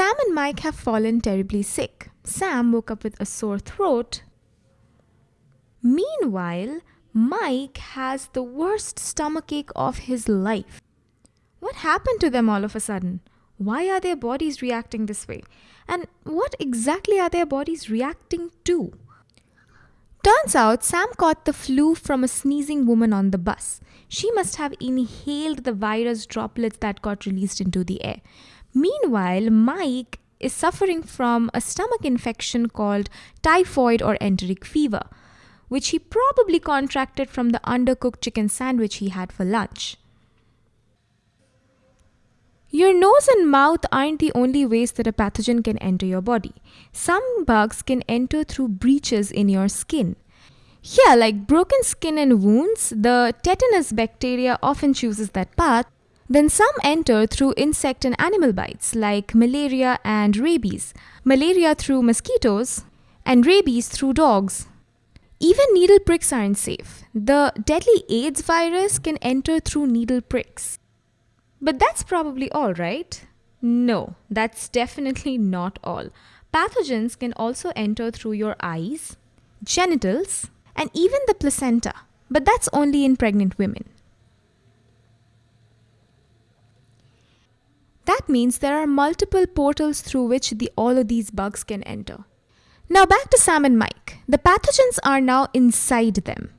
Sam and Mike have fallen terribly sick. Sam woke up with a sore throat. Meanwhile, Mike has the worst stomachache of his life. What happened to them all of a sudden? Why are their bodies reacting this way? And what exactly are their bodies reacting to? Turns out Sam caught the flu from a sneezing woman on the bus. She must have inhaled the virus droplets that got released into the air. Meanwhile, Mike is suffering from a stomach infection called typhoid or enteric fever, which he probably contracted from the undercooked chicken sandwich he had for lunch. Your nose and mouth aren't the only ways that a pathogen can enter your body. Some bugs can enter through breaches in your skin. Here, like broken skin and wounds, the tetanus bacteria often chooses that path. Then some enter through insect and animal bites, like malaria and rabies. Malaria through mosquitoes, and rabies through dogs. Even needle pricks aren't safe. The deadly AIDS virus can enter through needle pricks. But that's probably all, right? No, that's definitely not all. Pathogens can also enter through your eyes, genitals, and even the placenta, but that's only in pregnant women. That means there are multiple portals through which the, all of these bugs can enter. Now back to Sam and Mike. The pathogens are now inside them.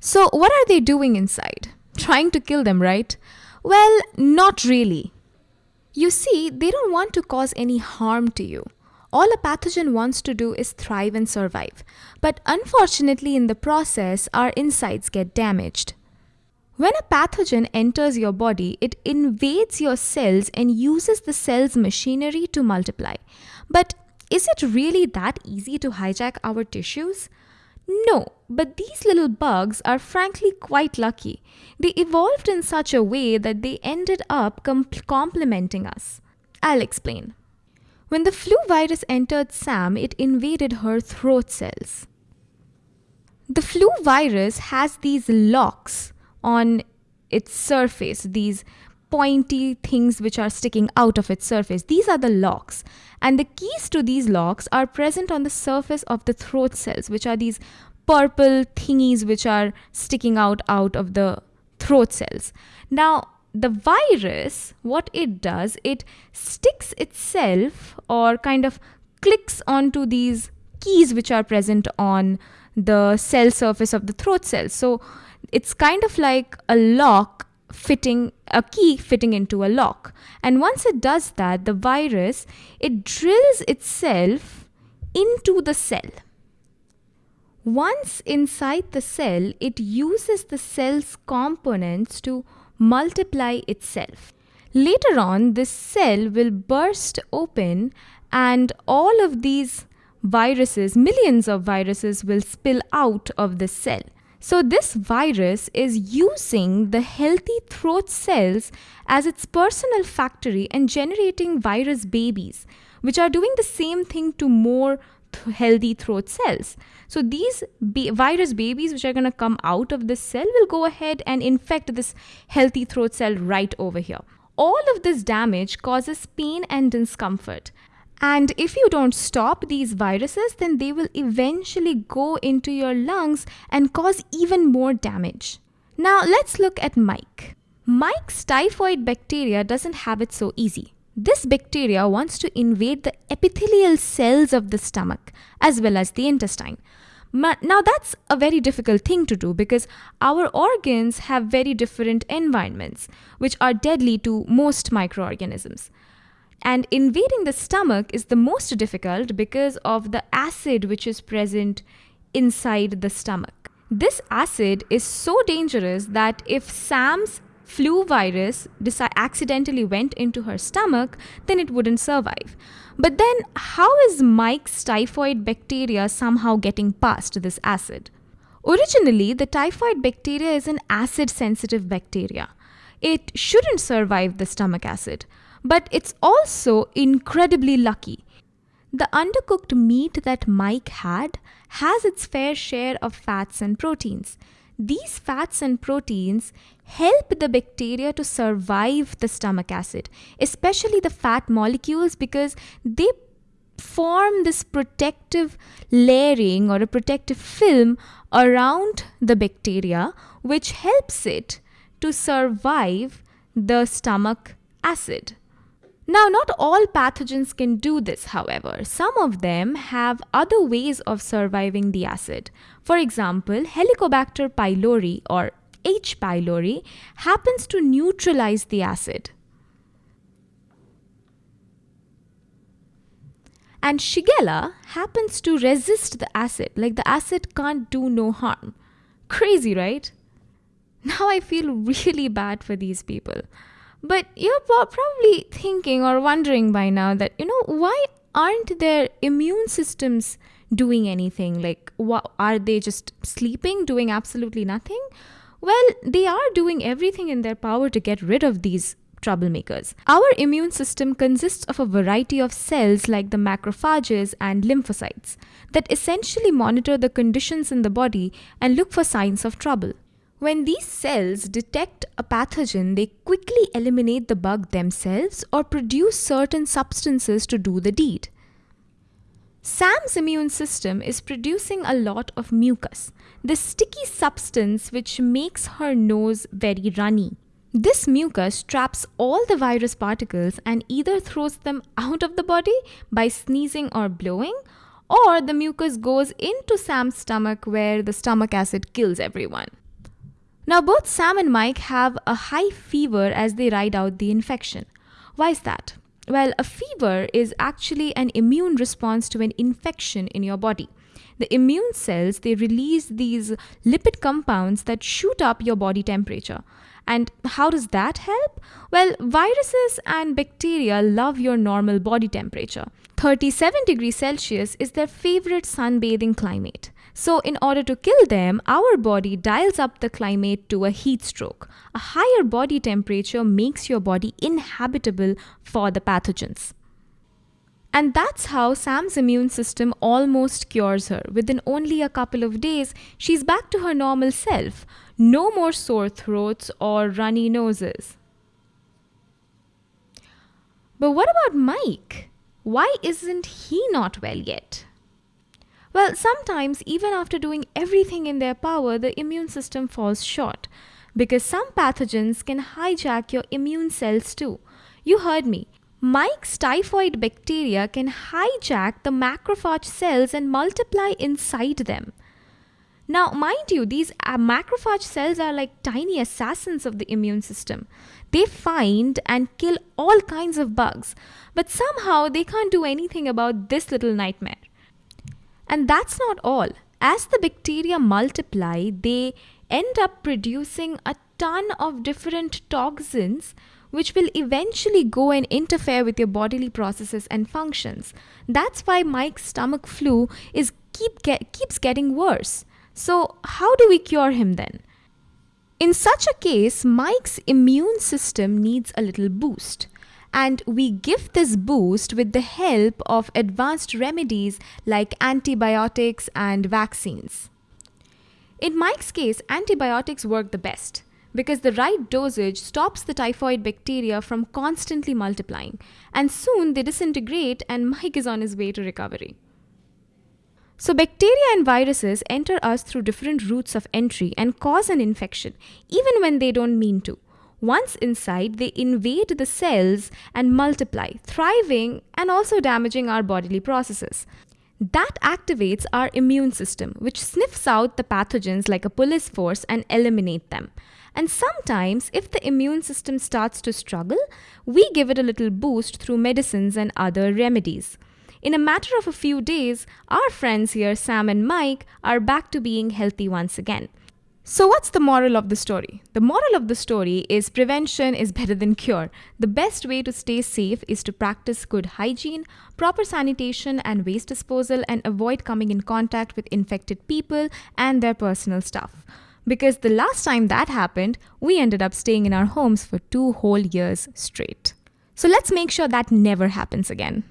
So what are they doing inside? Trying to kill them, right? Well, not really. You see, they don't want to cause any harm to you. All a pathogen wants to do is thrive and survive. But unfortunately, in the process, our insides get damaged. When a pathogen enters your body, it invades your cells and uses the cell's machinery to multiply. But is it really that easy to hijack our tissues? No, but these little bugs are frankly quite lucky. They evolved in such a way that they ended up com- complementing us. I'll explain. When the flu virus entered Sam, it invaded her throat cells. The flu virus has these locks on its surface, these pointy things which are sticking out of its surface. These are the locks. And the keys to these locks are present on the surface of the throat cells, which are these purple thingies which are sticking out out of the throat cells. Now, the virus, what it does, it sticks itself or kind of clicks onto these keys which are present on the cell surface of the throat cells. So it's kind of like a lock fitting a key fitting into a lock. And once it does that the virus it drills itself into the cell. Once inside the cell it uses the cell's components to multiply itself. Later on this cell will burst open and all of these viruses millions of viruses will spill out of the cell so, this virus is using the healthy throat cells as its personal factory and generating virus babies, which are doing the same thing to more th- healthy throat cells. So, these ba- virus babies, which are going to come out of this cell, will go ahead and infect this healthy throat cell right over here. All of this damage causes pain and discomfort. And if you don't stop these viruses, then they will eventually go into your lungs and cause even more damage. Now let's look at Mike. Mike's typhoid bacteria doesn't have it so easy. This bacteria wants to invade the epithelial cells of the stomach as well as the intestine. Now, that's a very difficult thing to do because our organs have very different environments, which are deadly to most microorganisms. And invading the stomach is the most difficult because of the acid which is present inside the stomach. This acid is so dangerous that if Sam's flu virus accidentally went into her stomach, then it wouldn't survive. But then, how is Mike's typhoid bacteria somehow getting past this acid? Originally, the typhoid bacteria is an acid sensitive bacteria. It shouldn't survive the stomach acid. But it's also incredibly lucky. The undercooked meat that Mike had has its fair share of fats and proteins. these fats and proteins help the bacteria to survive the stomach acid, especially the fat molecules, because they form this protective layering or a protective film around the bacteria, which helps it to survive the stomach acid. Now, not all pathogens can do this, however. Some of them have other ways of surviving the acid. For example, Helicobacter pylori or H. pylori happens to neutralize the acid. And Shigella happens to resist the acid, like the acid can't do no harm. Crazy, right? Now I feel really bad for these people. But you're probably thinking or wondering by now that, you know, why aren't their immune systems doing anything? Like, are they just sleeping, doing absolutely nothing? Well, they are doing everything in their power to get rid of these troublemakers. Our immune system consists of a variety of cells like the macrophages and lymphocytes that essentially monitor the conditions in the body and look for signs of trouble. When these cells detect a pathogen, they quickly eliminate the bug themselves or produce certain substances to do the deed. Sam's immune system is producing a lot of mucus, the sticky substance which makes her nose very runny. This mucus traps all the virus particles and either throws them out of the body by sneezing or blowing, or the mucus goes into Sam's stomach where the stomach acid kills everyone. Now, both Sam and Mike have a high fever as they ride out the infection. Why is that? Well, a fever is actually an immune response to an infection in your body. The immune cells, they release these lipid compounds that shoot up your body temperature. And how does that help? Well, viruses and bacteria love your normal body temperature. 37 degrees Celsius is their favorite sunbathing climate. So, in order to kill them, our body dials up the climate to a heat stroke. A higher body temperature makes your body inhabitable for the pathogens. And that's how Sam's immune system almost cures her. Within only a couple of days, she's back to her normal self. No more sore throats or runny noses. But what about Mike? Why isn't he not well yet? Well, sometimes, even after doing everything in their power, the immune system falls short because some pathogens can hijack your immune cells too. You heard me. Mike's typhoid bacteria can hijack the macrophage cells and multiply inside them. Now, mind you, these uh, macrophage cells are like tiny assassins of the immune system. They find and kill all kinds of bugs, but somehow they can't do anything about this little nightmare. And that's not all. As the bacteria multiply, they end up producing a ton of different toxins which will eventually go and interfere with your bodily processes and functions. That's why Mike's stomach flu is keep get, keeps getting worse. So, how do we cure him then? In such a case, Mike's immune system needs a little boost and we give this boost with the help of advanced remedies like antibiotics and vaccines. In Mike's case, antibiotics work the best because the right dosage stops the typhoid bacteria from constantly multiplying, and soon they disintegrate, and Mike is on his way to recovery. So, bacteria and viruses enter us through different routes of entry and cause an infection, even when they don't mean to. Once inside, they invade the cells and multiply, thriving and also damaging our bodily processes. That activates our immune system, which sniffs out the pathogens like a police force and eliminate them. And sometimes, if the immune system starts to struggle, we give it a little boost through medicines and other remedies. In a matter of a few days, our friends here, Sam and Mike, are back to being healthy once again. So, what's the moral of the story? The moral of the story is prevention is better than cure. The best way to stay safe is to practice good hygiene, proper sanitation, and waste disposal, and avoid coming in contact with infected people and their personal stuff. Because the last time that happened, we ended up staying in our homes for two whole years straight. So, let's make sure that never happens again.